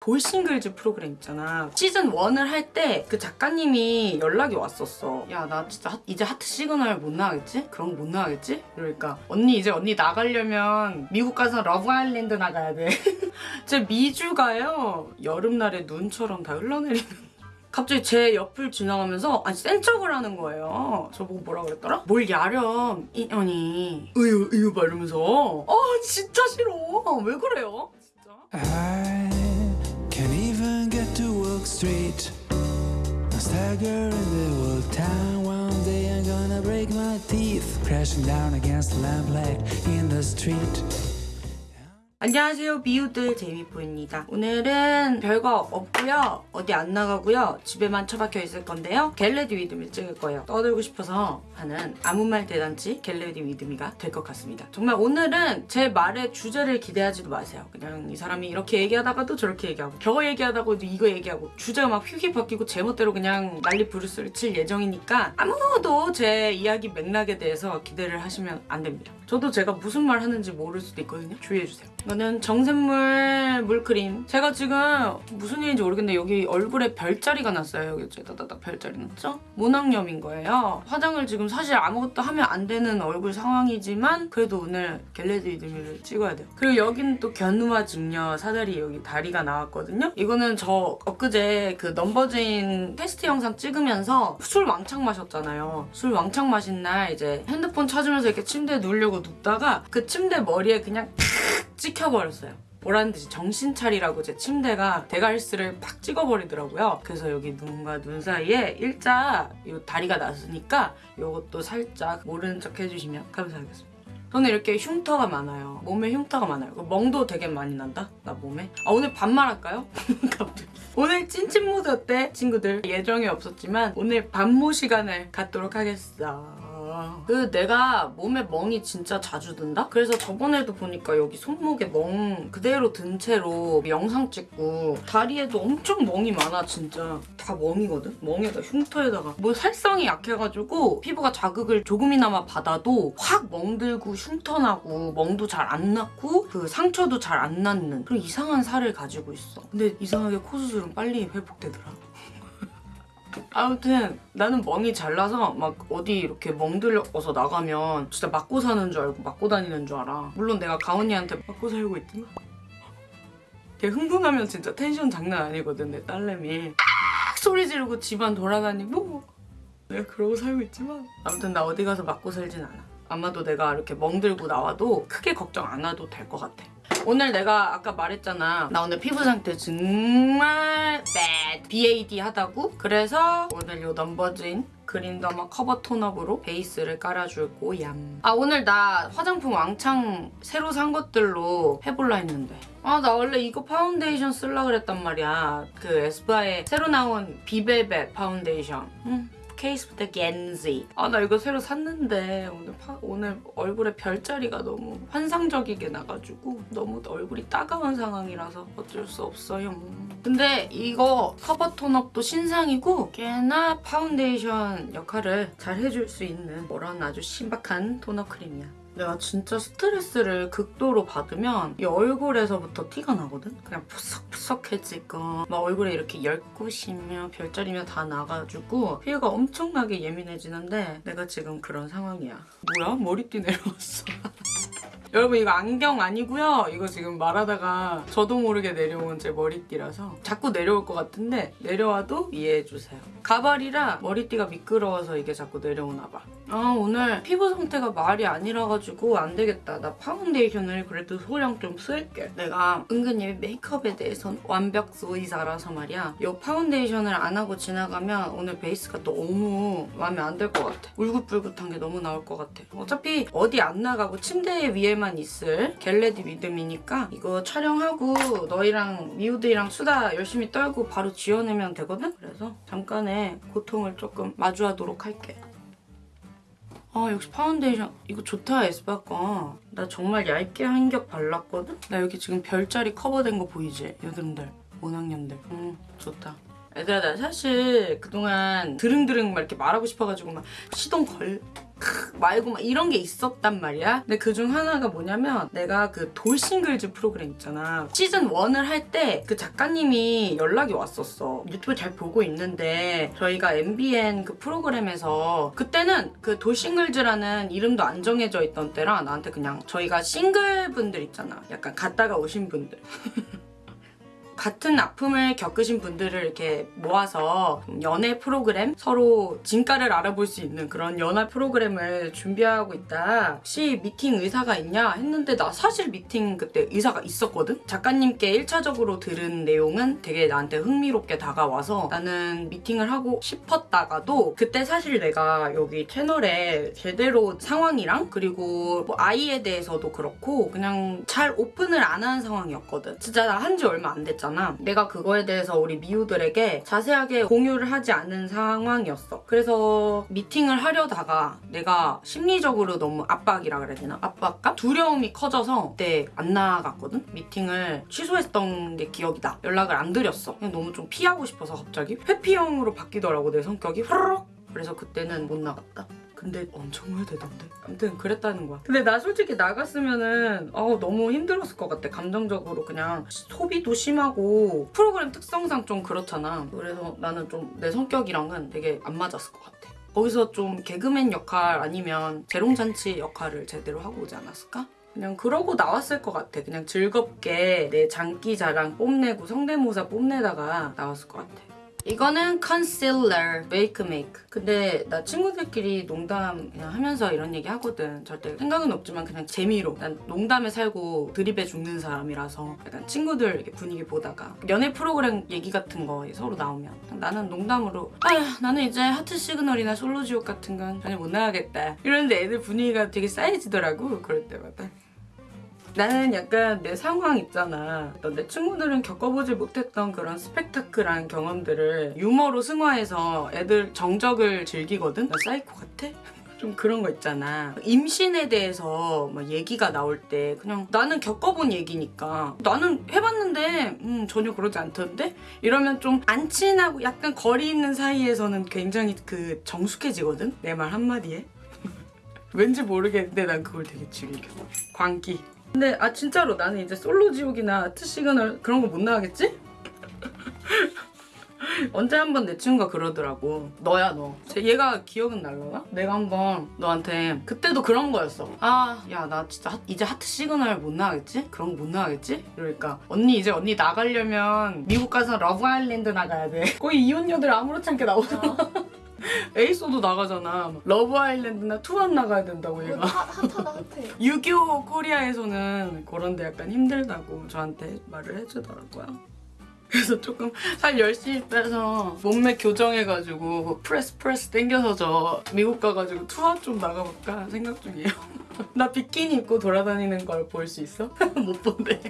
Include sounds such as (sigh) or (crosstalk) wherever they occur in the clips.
돌싱글즈 프로그램 있잖아. 시즌 1을 할 때 그 작가님이 연락이 왔었어. 야, 나 진짜 하- 이제 하트 시그널 못 나가겠지? 그런 거 못 나가겠지? 그러니까 언니 이제 언니 나가려면 미국 가서 러브 아일랜드 나가야 돼. (laughs) 제 미주가요. 여름날에 눈처럼 다 흘러내리는 (laughs) 갑자기 제 옆을 지나가면서 아니 센 척을 하는 거예요. 저보고 뭐라 그랬더라? 뭘 야렴 인연이 으유 으유 말하면서 아 진짜 싫어. 왜 그래요? 진짜? Street. I stagger in the old town. One day I'm gonna break my teeth, crashing down against the lamplight in the street. 안녕하세요. 미우들 제이미포입니다. 오늘은 별거 없고요. 어디 안 나가고요. 집에만 처박혀 있을 건데요. get ready with me 찍을 거예요. 떠들고 싶어서 하는 아무 말 대잔치 get ready with me가 될 것 같습니다. 정말 오늘은 제 말의 주제를 기대하지도 마세요. 그냥 이 사람이 이렇게 얘기하다가도 저렇게 얘기하고 저거 얘기하다가도 이거 얘기하고 주제가 막 휙휙 바뀌고 제멋대로 그냥 난리 부르스를 칠 예정이니까 아무도 제 이야기 맥락에 대해서 기대를 하시면 안 됩니다 저도 제가 무슨 말 하는지 모를 수도 있거든요. 주의해주세요. 이거는 정샘물 물크림. 제가 지금 무슨 일인지 모르겠는데 여기 얼굴에 별자리가 났어요. 여기 다다닥 별자리 났죠? 모낭염인 거예요. 화장을 지금 사실 아무것도 하면 안 되는 얼굴 상황이지만 그래도 오늘 get ready with me를 찍어야 돼요. 그리고 여기는 또 견우와 직녀 사다리 여기 다리가 나왔거든요. 이거는 저 엊그제 그 넘버즈인 테스트 영상 찍으면서 술 왕창 마셨잖아요. 술 왕창 마신 날 이제 핸드폰 찾으면서 이렇게 침대에 누우려고 눕다가 그 침대 머리에 그냥 찍혀버렸어요. 보란 듯이 정신 차리라고 제 침대가 대갈스를 팍 찍어버리더라고요. 그래서 여기 눈과 눈 사이에 일자 이 다리가 났으니까 이것도 살짝 모르는 척 해주시면 감사하겠습니다. 저는 이렇게 흉터가 많아요. 몸에 흉터가 많아요. 그 멍도 되게 많이 난다? 나 몸에? 아 오늘 반말할까요? (laughs) 오늘 찐찐 모드 어때? 친구들 예정이 없었지만 오늘 반모 시간을 갖도록 하겠어. 그 내가 몸에 멍이 진짜 자주 든다? 그래서 저번에도 보니까 여기 손목에 멍 그대로 든 채로 영상 찍고 다리에도 엄청 멍이 많아 진짜 다 멍이거든? 멍에다 흉터에다가 뭐 살성이 약해가지고 피부가 자극을 조금이나마 받아도 확 멍들고 흉터나고 멍도 잘 안 났고 그 상처도 잘 안 낫는 그런 이상한 살을 가지고 있어 근데 이상하게 코 수술은 빨리 회복되더라 아무튼 나는 멍이 잘 나서 막 어디 이렇게 멍들어서 나가면 진짜 맞고 사는 줄 알고 맞고 다니는 줄 알아. 물론 내가 가온이한테 맞고 살고 있지만 걔 흥분하면 진짜 텐션 장난 아니거든 내 딸내미. 악 소리 지르고 집안 돌아다니고 내가 그러고 살고 있지만 아무튼 나 어디 가서 맞고 살진 않아. 아마도 내가 이렇게 멍들고 나와도 크게 걱정 안 해도 될 것 같아. 오늘 내가 아까 말했잖아. 나 오늘 피부 상태 정말 bad. BAD 하다고. 그래서 오늘 요 넘버즈인 그린더마 커버 tone up으로 베이스를 깔아줄 거얌. 아 오늘 나 화장품 왕창 새로 산 것들로 해볼라 했는데. 아 나 원래 이거 파운데이션 쓸라 그랬단 말이야. 그 에스쁘아의 새로 나온 비벨벳 파운데이션. 응. 케이스부터 간지. 아 나 이거 새로 샀는데 오늘 파- 오늘 얼굴에 별자리가 너무 환상적이게 나가지고 너무 얼굴이 따가운 상황이라서 어쩔 수 없어요. 근데 이거 커버 tone up도 신상이고 꽤나 파운데이션 역할을 잘 해줄 수 있는 그런 아주 신박한 tone up 크림이야. 내가 진짜 스트레스를 극도로 받으면 이 얼굴에서부터 티가 나거든? 그냥 푸석푸석해지고 막 얼굴에 이렇게 열꽃이며 별자리며 다 나가지고 피부가 엄청나게 예민해지는데 내가 지금 그런 상황이야. 뭐야? 머리띠 내려왔어. (laughs) 여러분 이거 안경 아니고요. 이거 지금 말하다가 저도 모르게 내려온 제 머리띠라서 자꾸 내려올 것 같은데 내려와도 이해해주세요. 가발이라 머리띠가 미끄러워서 이게 자꾸 내려오나 봐. 아 오늘 피부 상태가 말이 아니라 가지고 안 되겠다. 나 파운데이션을 그래도 소량 좀 쓸게. 내가 은근히 메이크업에 대해선 완벽주의자라서 말이야. 이 파운데이션을 안 하고 지나가면 오늘 베이스가 너무 마음에 안 들 것 같아. 울긋불긋한 게 너무 나올 것 같아. 어차피 어디 안 나가고 침대 위에 만 있을 get ready with me니까 이거 촬영하고 너희랑 미우들이랑 수다 열심히 떨고 바로 지워내면 되거든? 그래서 잠깐의 고통을 조금 마주하도록 할게. 아 역시 파운데이션 이거 좋다 에스쁘아 거. 나 정말 얇게 한 겹 발랐거든? 나 여기 지금 별자리 커버된 거 보이지? 여드름들, 모낭염들. 음 좋다. 얘들아 나 사실 그동안 드릉드릉 막 이렇게 말하고 싶어가지고 막 시동 걸 크, 말고 막 이런 게 있었단 말이야. 근데 그 중 하나가 뭐냐면 내가 그 돌싱글즈 프로그램 있잖아. 시즌 1을 할 때 그 작가님이 연락이 왔었어. 유튜브 잘 보고 있는데 저희가 MBN 그 프로그램에서 그때는 그 돌싱글즈라는 이름도 안 정해져 있던 때라 나한테 그냥 저희가 싱글 분들 있잖아. 약간 갔다가 오신 분들. (laughs) 같은 아픔을 겪으신 분들을 이렇게 모아서 좀 연애 프로그램 서로 진가를 알아볼 수 있는 그런 연애 프로그램을 준비하고 있다. 혹시 미팅 의사가 있냐 했는데 나 사실 미팅 그때 의사가 있었거든. 작가님께 1차적으로 들은 내용은 되게 나한테 흥미롭게 다가와서 나는 미팅을 하고 싶었다가도 그때 사실 내가 여기 채널에 제대로 상황이랑 그리고 뭐 아이에 대해서도 그렇고 그냥 잘 오픈을 안 한 상황이었거든. 진짜 나 한 지 얼마 안 됐잖아. 내가 그거에 대해서 우리 미우들에게 자세하게 공유를 하지 않은 상황이었어. 그래서 미팅을 하려다가 내가 심리적으로 너무 압박이라 그래야 되나? 압박감? 두려움이 커져서 그때 안 나갔거든? 미팅을 취소했던 게 기억이다. 연락을 안 드렸어. 그냥 너무 좀 피하고 싶어서 갑자기 회피형으로 바뀌더라고 내 성격이. 후루룩 그래서 그때는 못 나갔다. 근데 엄청 후회되던데. 아무튼 그랬다는 거야. 근데 나 솔직히 나갔으면은 아 너무 힘들었을 것 같아. 감정적으로 그냥 소비도 심하고 프로그램 특성상 좀 그렇잖아. 그래서 나는 좀 내 성격이랑은 되게 안 맞았을 것 같아. 거기서 좀 개그맨 역할 아니면 재롱잔치 역할을 제대로 하고 오지 않았을까? 그냥 그러고 나왔을 것 같아. 그냥 즐겁게 내 장기 자랑 뽐내고 성대모사 뽐내다가 나왔을 것 같아. 이거는 컨실러 웨이크메이크 근데 나 친구들끼리 농담 그냥 하면서 이런 얘기 하거든. 절대 생각은 없지만 그냥 재미로. 난 농담에 살고 드립에 죽는 사람이라서 약간 친구들 분위기 보다가 연애 프로그램 얘기 같은 거 서로 나오면 나는 농담으로 아휴 나는 이제 하트 시그널이나 솔로지옥 같은 건 전혀 못 나가겠다. 이러는데 애들 분위기가 되게 싸해지더라고 그럴 때마다 나는 약간 내 상황 있잖아. 내 친구들은 겪어보지 못했던 그런 스펙타클한 경험들을 유머로 승화해서 애들 정적을 즐기거든? 나 사이코 같아? (laughs) 좀 그런 거 있잖아. 임신에 대해서 막 얘기가 나올 때 그냥 나는 겪어본 얘기니까 나는 해봤는데 음, 전혀 그러지 않던데? 이러면 좀 안 친하고 약간 거리 있는 사이에서는 굉장히 그 정숙해지거든? 내 말 한마디에. (laughs) 왠지 모르겠는데 난 그걸 되게 즐겨. 광기. 근데 아 진짜로 나는 이제 솔로 지옥이나 하트 시그널 그런 거 못 나가겠지? (laughs) 언제 한 번 내 친구가 그러더라고 너야 너 쟤- 얘가 기억은 날려나? 내가 한 번 너한테 그때도 그런 거였어 아 야 나 진짜 하- 이제 하트 시그널 못 나가겠지? 그런 거 못 나가겠지? 이러니까 언니 이제 언니 나가려면 미국 가서 러브 아일랜드 나가야 돼 (laughs) 거의 이혼녀들 아무렇지 않게 나오잖아 (laughs) 애 있어도 나가잖아 러브 아일랜드나 Too Hot 나가야 된다고 얘가 핫하다 핫해. (laughs) 유교 코리아에서는 그런데 약간 힘들다고 저한테 말을 해주더라고요. 그래서 조금 살 열심히 빼서 몸매 교정해가지고 프레스 프레스 땡겨서 저 미국 가가지고 Too Hot 좀 나가볼까 생각 중이에요. (laughs) 나 비키니 입고 돌아다니는 걸 볼 수 있어? 못 본대.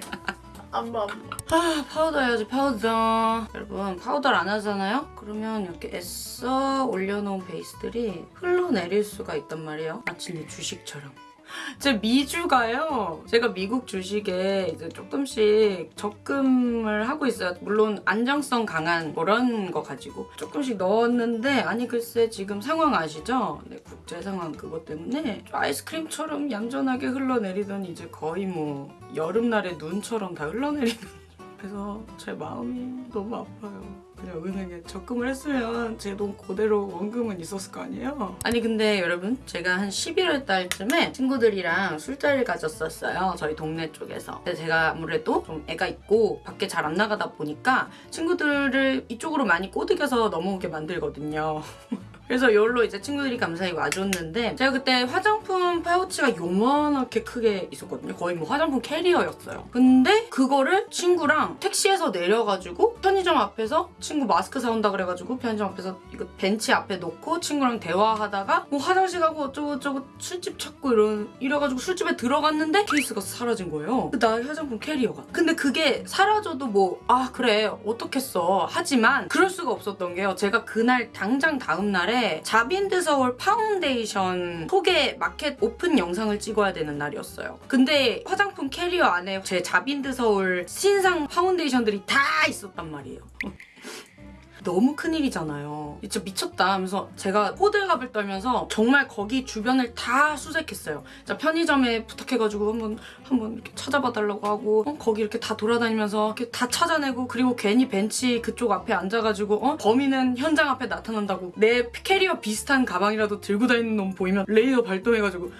안 봐, 안 봐. 아 파우더 해야지 파우더 여러분 파우더를 안 하잖아요? 그러면 이렇게 애써 올려놓은 베이스들이 흘러내릴 수가 있단 말이에요 마치 내 주식처럼 제 미주가요. 제가 미국 주식에 이제 조금씩 적금을 하고 있어요. 물론 안정성 강한 그런 거 가지고 조금씩 넣었는데 아니 글쎄 지금 상황 아시죠? 네, 국제 상황 그것 때문에 좀 아이스크림처럼 얌전하게 흘러내리더니 이제 거의 뭐 여름날의 눈처럼 다 흘러내리는 그래서 제 마음이 너무 아파요. 그냥 은행에 적금을 했으면 제 돈 그대로 원금은 있었을 거 아니에요? 아니 근데 여러분 제가 한 11월 달쯤에 친구들이랑 술자리를 가졌었어요. 저희 동네 쪽에서. 근데 제가 아무래도 좀 애가 있고 밖에 잘 안 나가다 보니까 친구들을 이쪽으로 많이 꼬드겨서 넘어오게 만들거든요. (laughs) 그래서 여기로 이제 친구들이 감사히 와줬는데 제가 그때 화장품 파우치가 요만하게 크게 있었거든요. 거의 뭐 화장품 캐리어였어요. 근데 그거를 친구랑 택시에서 내려가지고 편의점 앞에서 친구 마스크 사온다 그래가지고 편의점 앞에서 이거 벤치 앞에 놓고 친구랑 대화하다가 뭐 화장실 가고 어쩌고저쩌고 술집 찾고 이런 이래가지고 술집에 들어갔는데 케이스가 사라진 거예요. 그 나의 화장품 캐리어가. 근데 그게 사라져도 뭐 아 그래 어떻겠어 하지만 그럴 수가 없었던 게요. 제가 그날 당장 다음 날에 자빈드 서울 파운데이션 소개 마켓 오픈 영상을 찍어야 되는 날이었어요. 근데 화장품 캐리어 안에 제 자빈드 서울 신상 파운데이션들이 다 있었단 말이에요. 너무 큰일이잖아요. 진짜 미쳤다 하면서 제가 호들갑을 떨면서 정말 거기 주변을 다 수색했어요. 진짜 편의점에 부탁해가지고 한번 한번 이렇게 찾아봐 달라고 하고 어? 거기 이렇게 다 돌아다니면서 이렇게 다 찾아내고 그리고 괜히 벤치 그쪽 앞에 앉아가지고 어? 범인은 현장 앞에 나타난다고 내 캐리어 비슷한 가방이라도 들고 다니는 놈 보이면 레이더 발동해가지고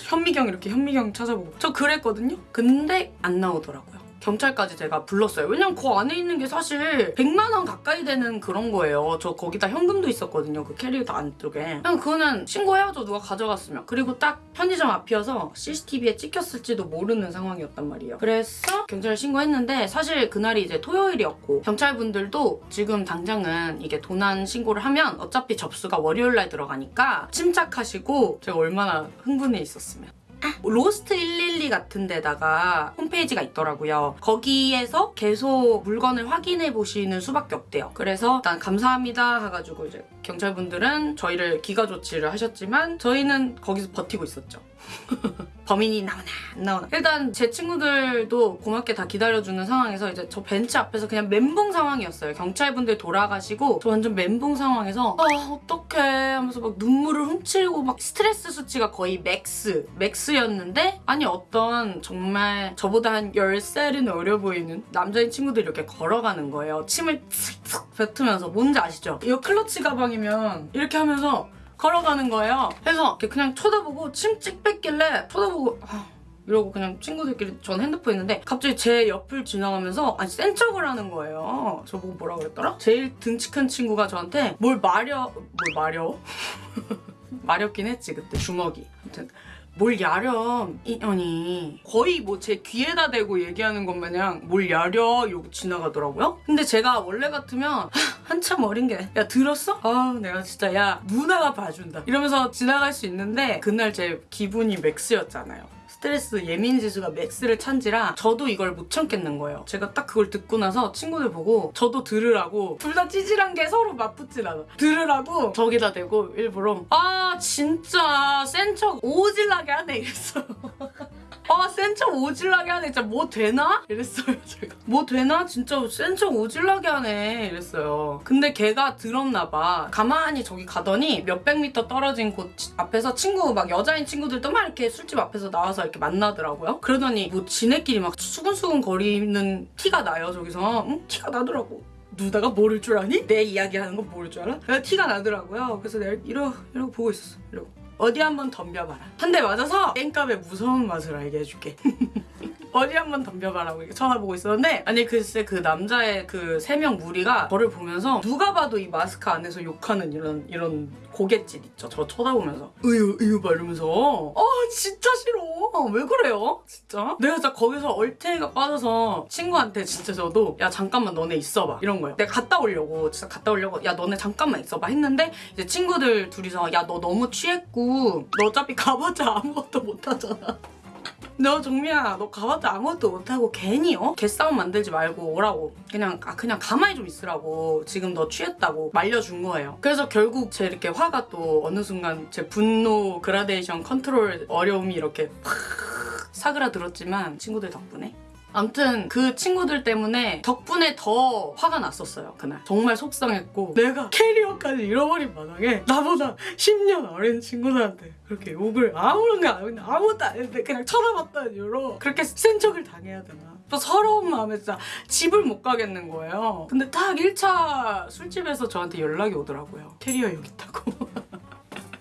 현미경 이렇게 현미경 찾아보고 저 그랬거든요. 근데 안 나오더라고요. 경찰까지 제가 불렀어요. 왜냐면 그 안에 있는 게 사실 100만 원 가까이 되는 그런 거예요. 저 거기다 현금도 있었거든요. 그 캐리어 안쪽에. 그냥 그거는 신고해야죠. 누가 가져갔으면. 그리고 딱 편의점 앞이어서 CCTV에 찍혔을지도 모르는 상황이었단 말이에요. 그래서 경찰에 신고했는데 사실 그날이 이제 토요일이었고 경찰분들도 지금 당장은 이게 도난 신고를 하면 어차피 접수가 월요일 날 들어가니까 침착하시고 제가 얼마나 흥분해 있었으면. 로스트 112 같은 데다가 홈페이지가 있더라고요. 거기에서 계속 물건을 확인해 보시는 수밖에 없대요. 그래서 일단 감사합니다 해가지고 이제 경찰분들은 저희를 기가 조치를 하셨지만 저희는 거기서 버티고 있었죠. (laughs) 범인이 나오나 안 나오나 일단 제 친구들도 고맙게 다 기다려주는 상황에서 이제 저 벤치 앞에서 그냥 멘붕 상황이었어요 경찰분들 돌아가시고 저 완전 멘붕 상황에서 아 어떡해 하면서 막 눈물을 훔치고 막 스트레스 수치가 거의 max max였는데 아니 어떤 정말 저보다 한 10살은 어려 보이는 남자인 친구들이 이렇게 걸어가는 거예요 침을 칙칙 뱉으면서 뭔지 아시죠? 이거 클러치 가방 이면 이렇게 하면서 걸어가는 거예요. 그래서 그냥 쳐다보고 침 찍 뺐길래 쳐다보고 아, 이러고 그냥 친구들끼리 전 핸드폰 있는데 갑자기 제 옆을 지나가면서 아니 센 척을 하는 거예요. 저보고 뭐라 그랬더라? 제일 등치 큰 친구가 저한테 뭘 마려 뭘 마려? (laughs) 마렵긴 했지 그때 주먹이. 아무튼 뭘 야렴 이년이. 거의 뭐 제 귀에다 대고 얘기하는 것 마냥 뭘 야려 이러고 지나가더라고요. 근데 제가 원래 같으면 하, (laughs) 한참 어린 게 야 들었어? 아 내가 진짜 야 누나가 봐준다. 이러면서 지나갈 수 있는데 그날 제 기분이 맥스였잖아요 스트레스 예민 지수가 맥스를 찬지라 저도 이걸 못 참겠는 거예요. 제가 딱 그걸 듣고 나서 친구들 보고 저도 들으라고 둘 다 찌질한 게 서로 맞붙진 않아. 들으라고 저기다 대고 일부러 아 진짜 센 척 오질나게 하네 이랬어요. (laughs) 아, 센척 오질나게 하네. 진짜 뭐 되나? 이랬어요, 제가. 뭐 되나? 진짜 센척 오질나게 하네. 이랬어요. 근데 걔가 들었나봐. 가만히 저기 가더니 몇백 미터 떨어진 곳 앞에서 친구, 막 여자인 친구들도 막 이렇게 술집 앞에서 나와서 이렇게 만나더라고요. 그러더니 뭐 지네끼리 막 수근수근 거리는 티가 나요, 저기서. 응? 티가 나더라고. 누나가 모를 줄 아니? 내 이야기하는 거 모를 줄 알아? 티가 나더라고요. 그래서 내가 이러, 이러고 보고 있었어. 이러고. 어디 한번 덤벼봐라. 한 대 맞아서 땡값의 무서운 맛을 알게 해줄게. (laughs) 어디 한번 덤벼봐라고 이렇게 쳐다보고 있었는데 아니 글쎄 그 남자의 그 세 명 무리가 저를 보면서 누가 봐도 이 마스크 안에서 욕하는 이런 이런 고갯짓 있죠. 저 쳐다보면서 으유 으유 막 이러면서 어 진짜 싫어. 왜 그래요? 진짜? 내가 진짜 거기서 얼탱이가 빠져서 친구한테 진짜 저도 야 잠깐만 너네 있어봐 이런 거예요. 내가 갔다 오려고 진짜 갔다 오려고 야 너네 잠깐만 있어봐 했는데 이제 친구들 둘이서 야 너 너무 취했고 너 어차피 가봤자 아무것도 못하잖아. 너 정미야 너 가봤자 아무것도 못하고 괜히 어? 개싸움 만들지 말고 오라고. 그냥 아 그냥 가만히 좀 있으라고. 지금 너 취했다고 말려준 거예요. 그래서 결국 제 이렇게 화가 또 어느 순간 제 분노 그라데이션 컨트롤 어려움이 이렇게 팍 사그라들었지만 친구들 덕분에 아무튼 그 친구들 때문에 덕분에 더 화가 났었어요 그날. 정말 속상했고 내가 캐리어까지 잃어버린 마당에 나보다 10년 어린 친구들한테 그렇게 욕을 아무런 거안 했는데 아무것도 안 했는데 그냥 쳐다봤다는 이유로 그렇게 센 척을 당해야 되나. 또 서러운 마음에 진짜 집을 못 가겠는 거예요. 근데 딱 1차 술집에서 저한테 연락이 오더라고요. 캐리어 여기 있다고 (laughs)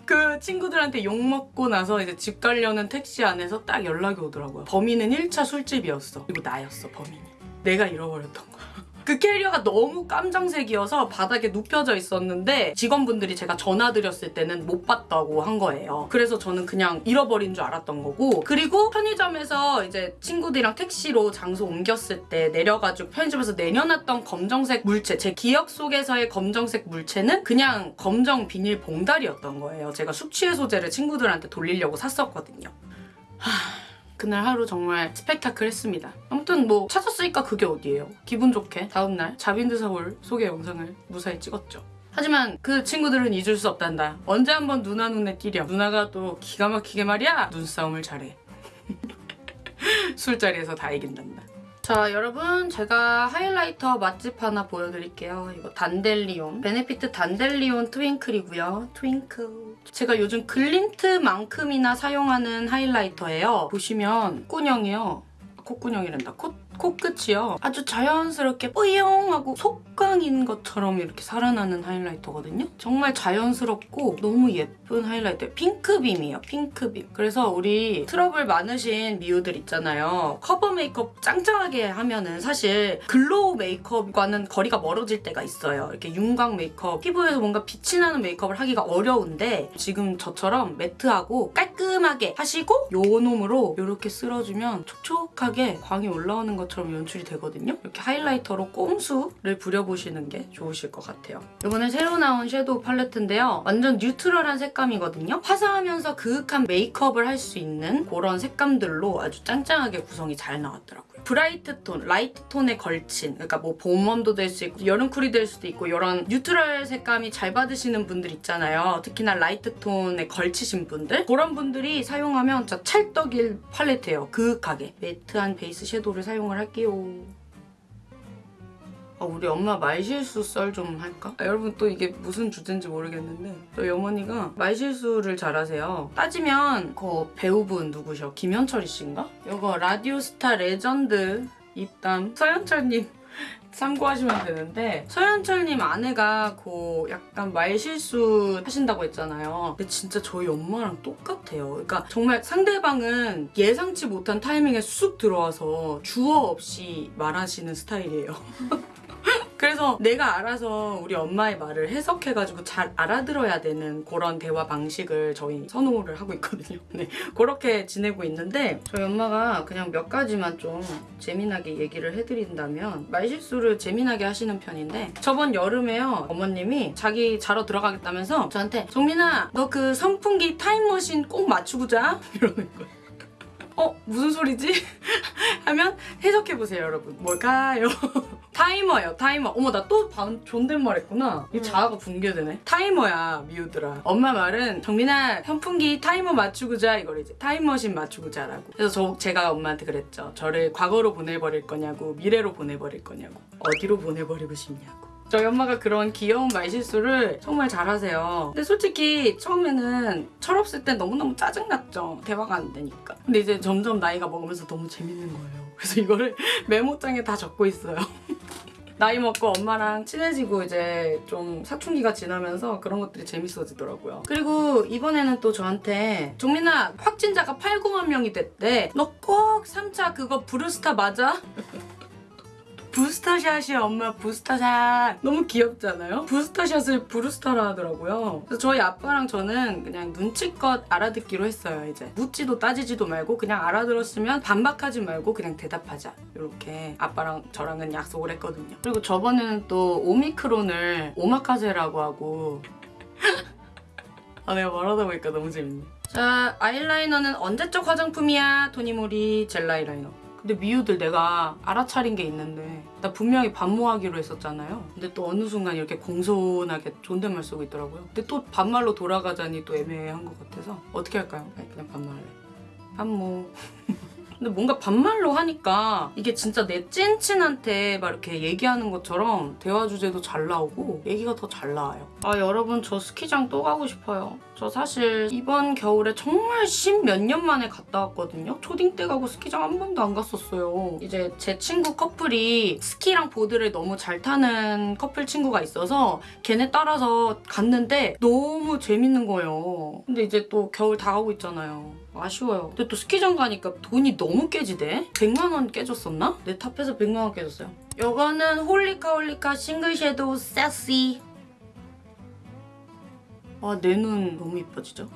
그 친구들한테 욕 먹고 나서 이제 집 가려는 택시 안에서 딱 연락이 오더라고요. 범인은 1차 술집이었어. 그리고 나였어, 범인이. 내가 잃어버렸던 거야. 그 캐리어가 너무 깜장색이어서 바닥에 눕혀져 있었는데 직원분들이 제가 전화 드렸을 때는 못 봤다고 한 거예요. 그래서 저는 그냥 잃어버린 줄 알았던 거고 그리고 편의점에서 이제 친구들이랑 택시로 장소 옮겼을 때 내려가지고 편의점에서 내려놨던 검정색 물체 제 기억 속에서의 검정색 물체는 그냥 검정 비닐 봉다리였던 거예요. 제가 숙취해소제를 친구들한테 돌리려고 샀었거든요. 하... 그날 하루 정말 스펙타클 했습니다. 아무튼 뭐 찾았으니까 그게 어디예요. 기분 좋게 다음날 자빈드 서울 소개 영상을 무사히 찍었죠. 하지만 그 친구들은 잊을 수 없단다. 언제 한번 누나 눈에 띄렴. 누나가 또 기가 막히게 말이야. 눈싸움을 잘해. (laughs) 술자리에서 다 이긴단다. 자 여러분 제가 하이라이터 맛집 하나 보여드릴게요. 이거 단델리온 베네피트 단델리온 트윙클이고요. 트윙클 제가 요즘 Glint만큼이나 사용하는 highlighter예요. 보시면 콧구녕이요. 콧구녕이란다. 코, 코끝이요. 아주 자연스럽게 뿌용 하고 속광인 것처럼 이렇게 살아나는 highlighter거든요. 정말 자연스럽고 너무 예쁜 highlighter예요. 핑크빔이에요. 핑크빔. 그래서 우리 트러블 많으신 미우들 있잖아요. 커버 메이크업 짱짱하게 하면은 사실 glow 메이크업과는 거리가 멀어질 때가 있어요. 이렇게 윤광 메이크업, 피부에서 뭔가 빛이 나는 메이크업을 하기가 어려운데 지금 저처럼 matte하고 깔끔하게 하시고 요 놈으로 이렇게 쓸어주면 촉촉하게 광이 올라오는 것 처럼 연출이 되거든요. 이렇게 highlighter로 꼼수를 부려보시는 게 좋으실 것 같아요. 이번에 새로 나온 섀도우 팔레트인데요. 완전 neutral한 색감이거든요. 화사하면서 그윽한 메이크업을 할 수 있는 그런 색감들로 아주 짱짱하게 구성이 잘 나왔더라고요. bright 톤, light 톤에 걸친 그러니까 뭐 봄warm도 될 수 있고 여름cool이 될 수도 있고 이런 neutral 색감이 잘 받으시는 분들 있잖아요. 특히나 light 톤에 걸치신 분들 그런 분들이 사용하면 찰떡일 팔레트예요. 그윽하게 matte한 베이스 섀도우를 사용을 할게요. 아, 우리 엄마 말실수 썰 좀 할까? 아, 여러분 또 이게 무슨 주제인지 모르겠는데 저희 어머니가 말실수를 잘하세요. 따지면 그 배우분 누구셔? 김현철이 씨인가? 이거 라디오스타 레전드 입담 서현철님 참고하시면 되는데 서현철님 아내가 그 약간 말실수 하신다고 했잖아요. 근데 진짜 저희 엄마랑 똑같아요. 그러니까 정말 상대방은 예상치 못한 타이밍에 쑥 들어와서 주어 없이 말하시는 스타일이에요. (laughs) 그래서 내가 알아서 우리 엄마의 말을 해석해가지고 잘 알아들어야 되는 그런 대화 방식을 저희 선호를 하고 있거든요. (laughs) 네, 그렇게 지내고 있는데 저희 엄마가 그냥 몇 가지만 좀 재미나게 얘기를 해드린다면 말실수를 재미나게 하시는 편인데 저번 여름에요 어머님이 자기 자러 들어가겠다면서 저한테 정민아 너 그 선풍기 타임머신 꼭 맞추고 자 (laughs) 이러는 거예요. 어 무슨 소리지? (laughs) 하면 해석해보세요 여러분 뭘까요? 타이머예요 타이머 어머 나 또 존댓말 했구나 이 자아가 붕괴되네 타이머야 미우들아 엄마 말은 정민아 선풍기 타이머 맞추고 자 이걸 이제 타임머신 맞추고 자라고 그래서 저 제가 엄마한테 그랬죠 저를 과거로 보내버릴 거냐고 미래로 보내버릴 거냐고 어디로 보내버리고 싶냐고 저희 엄마가 그런 귀여운 말실수를 정말 잘하세요. 근데 솔직히 처음에는 철없을 때 너무너무 짜증났죠. 대화가 안 되니까. 근데 이제 점점 나이가 먹으면서 너무 재밌는 거예요. 그래서 이거를 (laughs) 메모장에 다 적고 있어요. (laughs) 나이 먹고 엄마랑 친해지고 이제 좀 사춘기가 지나면서 그런 것들이 재밌어지더라고요. 그리고 이번에는 또 저한테 종민아 확진자가 8, 9만 명이 됐대. 너 꼭 3차 그거 브루스타 맞아? 부스터샷이야 엄마. 부스터샷. 너무 귀엽잖아요? 부스터샷을 부르스타라 하더라고요. 그래서 저희 아빠랑 저는 그냥 눈치껏 알아듣기로 했어요 이제. 묻지도 따지지도 말고 그냥 알아들었으면 반박하지 말고 그냥 대답하자. 이렇게 아빠랑 저랑은 약속을 했거든요. 그리고 저번에는 또 오미크론을 오마카세라고 하고. (laughs) 아 내가 말하다 보니까 너무 재밌네. 자 아이라이너는 언제적 화장품이야 토니모리? 젤 아이라이너 근데 미우들 내가 알아차린 게 있는데 나 분명히 반모하기로 했었잖아요. 근데 또 어느 순간 이렇게 공손하게 존댓말 쓰고 있더라고요. 근데 또 반말로 돌아가자니 또 애매한 것 같아서 어떻게 할까요? 그냥 반말 할래. 반모. (laughs) 근데 뭔가 반말로 하니까 이게 진짜 내 찐친한테 막 이렇게 얘기하는 것처럼 대화 주제도 잘 나오고 얘기가 더 잘 나와요. 아 여러분 저 스키장 또 가고 싶어요. 저 사실 이번 겨울에 정말 십몇 년 만에 갔다 왔거든요. 초딩 때 가고 스키장 한 번도 안 갔었어요. 이제 제 친구 커플이 스키랑 보드를 너무 잘 타는 커플 친구가 있어서 걔네 따라서 갔는데 너무 재밌는 거예요. 근데 이제 또 겨울 다 가고 있잖아요. 아쉬워요. 근데 또 스키장 가니까 돈이 너무 깨지대? 100만 원 깨졌었나? 내 탑에서 100만 원 깨졌어요. 요거는 Holika Holika 싱글 섀도우 세시. 아, 내 눈 너무 이뻐지죠?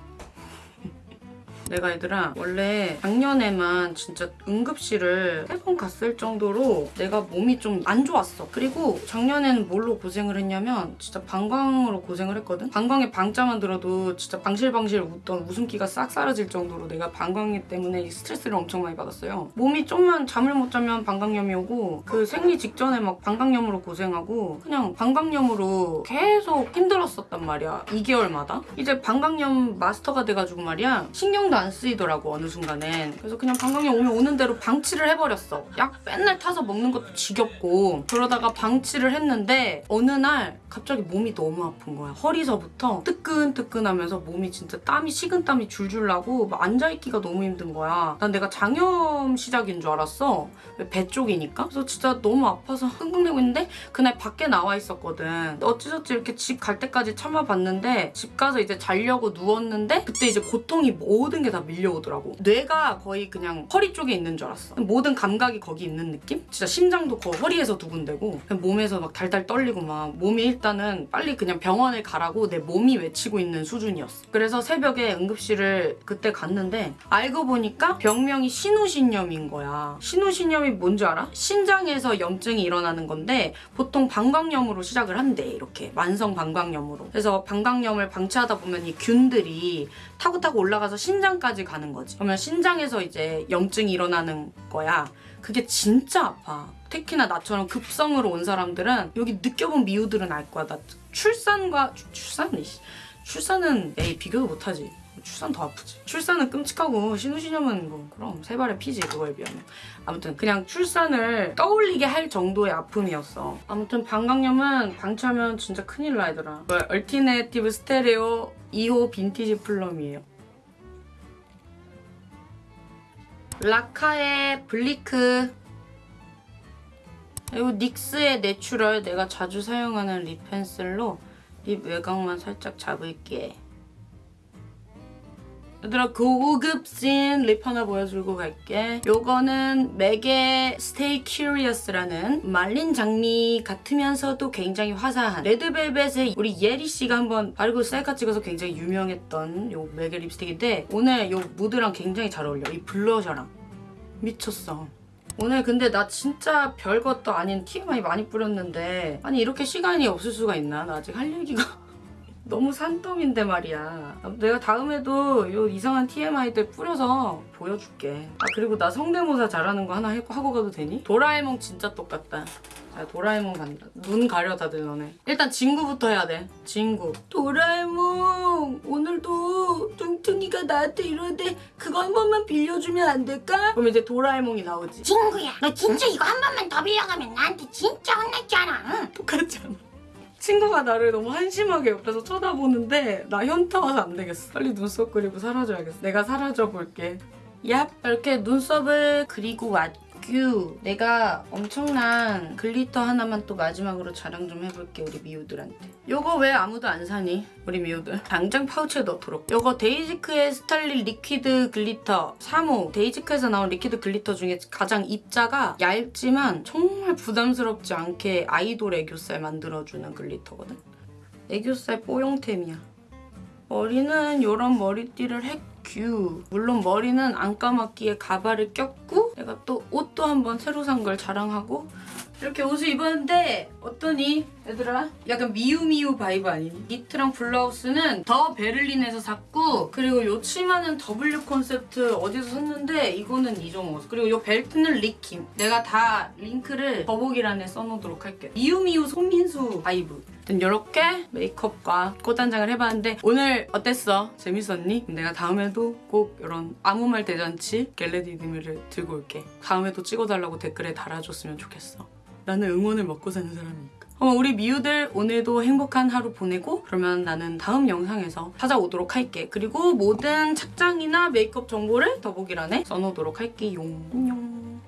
내가 얘들아 원래 작년에만 진짜 응급실을 세 번 갔을 정도로 내가 몸이 좀 안 좋았어. 그리고 작년에는 뭘로 고생을 했냐면 진짜 방광으로 고생을 했거든? 방광에 방자만 들어도 진짜 방실방실 웃던 웃음기가 싹 사라질 정도로 내가 방광 때문에 스트레스를 엄청 많이 받았어요. 몸이 좀만 잠을 못 자면 방광염이 오고 그 생리 직전에 막 방광염으로 고생하고 그냥 방광염으로 계속 힘들었었단 말이야. 2개월마다? 이제 방광염 마스터가 돼가지고 말이야. 신경도 신경도 안 쓰이더라고 어느 순간엔. 그래서 그냥 방광염 오면 오는 대로 방치를 해버렸어. 약 맨날 타서 먹는 것도 지겹고. 그러다가 방치를 했는데 어느 날 갑자기 몸이 너무 아픈 거야. 허리서부터 뜨끈뜨끈하면서 몸이 진짜 땀이 식은땀이 줄줄 나고 막 앉아있기가 너무 힘든 거야. 난 내가 장염 시작인 줄 알았어. 배 쪽이니까. 그래서 진짜 너무 아파서 (laughs) 흥분되고 있는데 그날 밖에 나와 있었거든. 어찌저찌 이렇게 집 갈 때까지 참아봤는데 집 가서 이제 자려고 누웠는데 그때 이제 고통이 모든 게 다 밀려오더라고. 뇌가 거의 그냥 허리 쪽에 있는 줄 알았어. 모든 감각이 거기 있는 느낌? 진짜 심장도 그 허리에서 두근대고 그냥 몸에서 막 달달 떨리고 막 몸이 일단은 빨리 그냥 병원을 가라고 내 몸이 외치고 있는 수준이었어. 그래서 새벽에 응급실을 그때 갔는데 알고 보니까 병명이 신우신염인 거야. 신우신염이 뭔지 알아? 신장에서 염증이 일어나는 건데 보통 방광염으로 시작을 한대 이렇게. 만성 방광염으로. 그래서 방광염을 방치하다 보면 이 균들이 타고 타고 올라가서 신장 까지 가는 거지 그러면 신장에서 이제 염증이 일어나는 거야 그게 진짜 아파 특히나 나처럼 급성으로 온 사람들은 여기 느껴본 미우들은 알 거야 나 출산과 출- 출산? 이씨. 출산은 에이 비교도 못하지 출산 더 아프지 출산은 끔찍하고 신우신염은 뭐 그럼 새 발의 피지 그거에 비하면 아무튼 그냥 출산을 떠올리게 할 정도의 아픔이었어. 아무튼 방광염은 방치하면 진짜 큰일 나더라. 그 Alternative Stereo 2호 Vintage Plum이에요. Laka의 블리크 그리고 NYX의 Natural 내가 자주 사용하는 lip pencil로 lip 외곽만 살짝 잡을게. 얘들아 고급진 lip 하나 보여주고 갈게. 요거는 MAC의 Stay Curious라는 말린 장미 같으면서도 굉장히 화사한 Red Velvet의 우리 예리씨가 한번 바르고 셀카 찍어서 굉장히 유명했던 요 MAC의 립스틱인데 오늘 요 무드랑 굉장히 잘 어울려. 이 blusher랑. 미쳤어. 오늘 근데 나 진짜 별것도 아닌 TMI 많이 뿌렸는데 아니 이렇게 시간이 없을 수가 있나? 나 아직 할 얘기가 너무 산더미인데 말이야. 내가 다음에도 요 이상한 TMI들 뿌려서 보여줄게. 아 그리고 나 성대모사 잘하는 거 하나 해- 하고 가도 되니? 도라에몽 진짜 똑같다. 자 도라에몽 간다. 눈 가려 다들 너네. 일단 진구부터 해야 돼. 진구. 도라에몽 오늘도 뚱뚱이가 나한테 이러는데 그거 한 번만 빌려주면 안 될까? 그럼 이제 도라에몽이 나오지. 친구야, 너 진짜 이거 한 번만 더 빌려가면 나한테 진짜 혼났잖아. 응? 똑같지 않아? 친구가 나를 너무 한심하게 옆에서 쳐다보는데 나 현타 와서 안 되겠어. 빨리 눈썹 그리고 사라져야겠어. 내가 사라져 볼게. 얍! 이렇게 눈썹을 그리고 왔규. 내가 엄청난 glitter 하나만 또 마지막으로 자랑 좀 해볼게 우리 미우들한테. 요거 왜 아무도 안 사니? 우리 미우들. 당장 파우치에 넣도록. 요거 데이지크의 Starlit liquid glitter 3호. 데이지크에서 나온 liquid glitter 중에 가장 입자가 얇지만 정말 부담스럽지 않게 아이돌 애교살 만들어주는 glitter거든. 애교살 뽀용템이야. 머리는 이런 머리띠를 했규. 물론 머리는 안 감았기에 가발을 꼈고 내가 또 옷도 한번 새로 산 걸 자랑하고 이렇게 옷을 입었는데 어떠니? 얘들아? 약간 미우미우 vibe 아니니? 니트랑 블라우스는 더 베를린에서 샀고 그리고 요 치마는 W 콘셉트 어디서 샀는데 이거는 이정호 그리고 요 벨트는 리킴 내가 다 링크를 더보기란에 써놓도록 할게 미우미우 손민수 vibe 이렇게 메이크업과 꽃단장을 해봤는데 오늘 어땠어? 재밌었니? 내가 다음에도 꼭 이런 아무 말 대잔치 겟레디드미를 들고 올게. 다음에도 찍어달라고 댓글에 달아줬으면 좋겠어. 나는 응원을 먹고 사는 사람이니까. 어, 우리 미우들 오늘도 행복한 하루 보내고 그러면 나는 다음 영상에서 찾아오도록 할게. 그리고 모든 착장이나 메이크업 정보를 더보기란에 써놓도록 할게요. 안녕